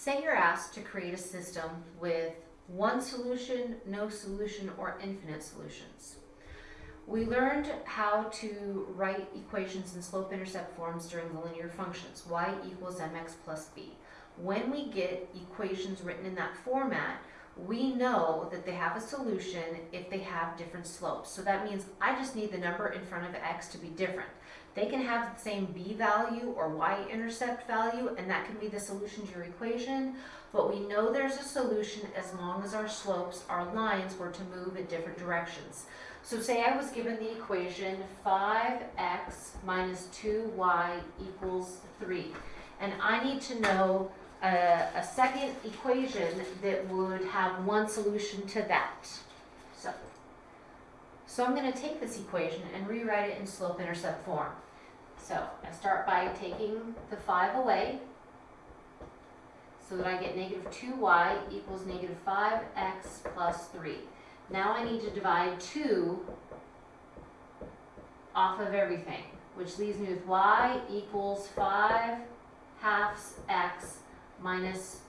Say you're asked to create a system with one solution, no solution, or infinite solutions. We learned how to write equations in slope-intercept forms during the linear functions, y equals mx plus b. When we get equations written in that format, we know that they have a solution if they have different slopes. So that means I just need the number in front of x to be different. They can have the same b value or y-intercept value, and that can be the solution to your equation, but we know there's a solution as long as our slopes, our lines, were to move in different directions. So say I was given the equation 5x minus 2y equals 3, and I need to know a, a second equation that would have one solution to that. So, so I'm going to take this equation and rewrite it in slope-intercept form. So I start by taking the 5 away, so that I get negative 2y equals negative 5x plus 3. Now I need to divide 2 off of everything, which leaves me with y equals 5 halves x minus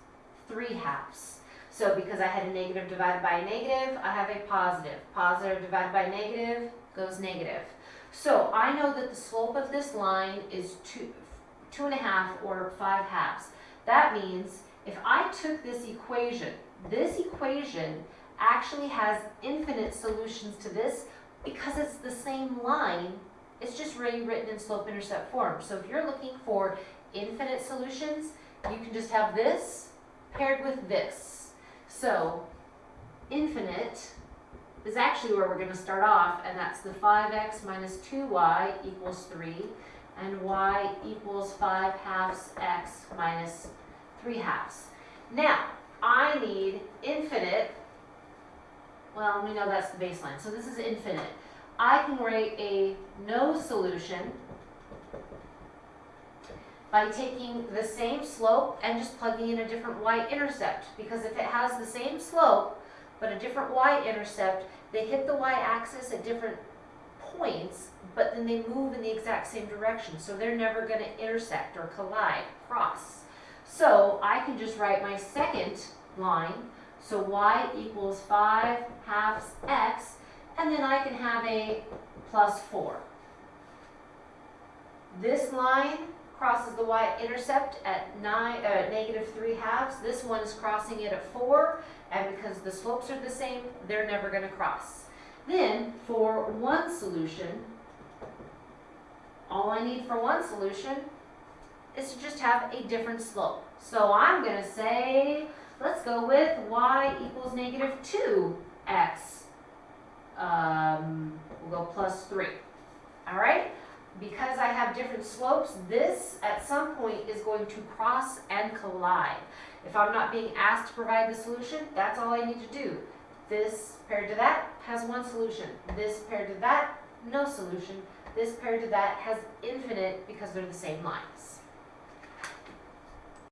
3 halves. So because I had a negative divided by a negative, I have a positive. Positive divided by negative goes negative. So I know that the slope of this line is two, two and a half or 5 halves. That means if I took this equation, this equation actually has infinite solutions to this because it's the same line, it's just rewritten in slope-intercept form. So if you're looking for infinite solutions, you can just have this paired with this. So infinite is actually where we're going to start off, and that's the 5x minus 2y equals 3, and y equals 5 halves x minus 3 halves. Now, I need infinite, well, we know that's the baseline, so this is infinite. I can write a no solution by taking the same slope and just plugging in a different y-intercept. Because if it has the same slope, but a different y-intercept, they hit the y-axis at different points, but then they move in the exact same direction. So they're never going to intersect or collide, cross. So I can just write my second line. So y equals 5 halves x, and then I can have a plus 4. This line crosses the y-intercept at nine, uh, negative 3 halves. This one is crossing it at 4, and because the slopes are the same, they're never going to cross. Then, for one solution, all I need for one solution is to just have a different slope. So I'm going to say, let's go with y equals negative 2x. Um, we'll go plus 3. All right? because have different slopes, this at some point is going to cross and collide. If I'm not being asked to provide the solution, that's all I need to do. This paired to that has one solution. This paired to that, no solution. This paired to that has infinite because they're the same lines.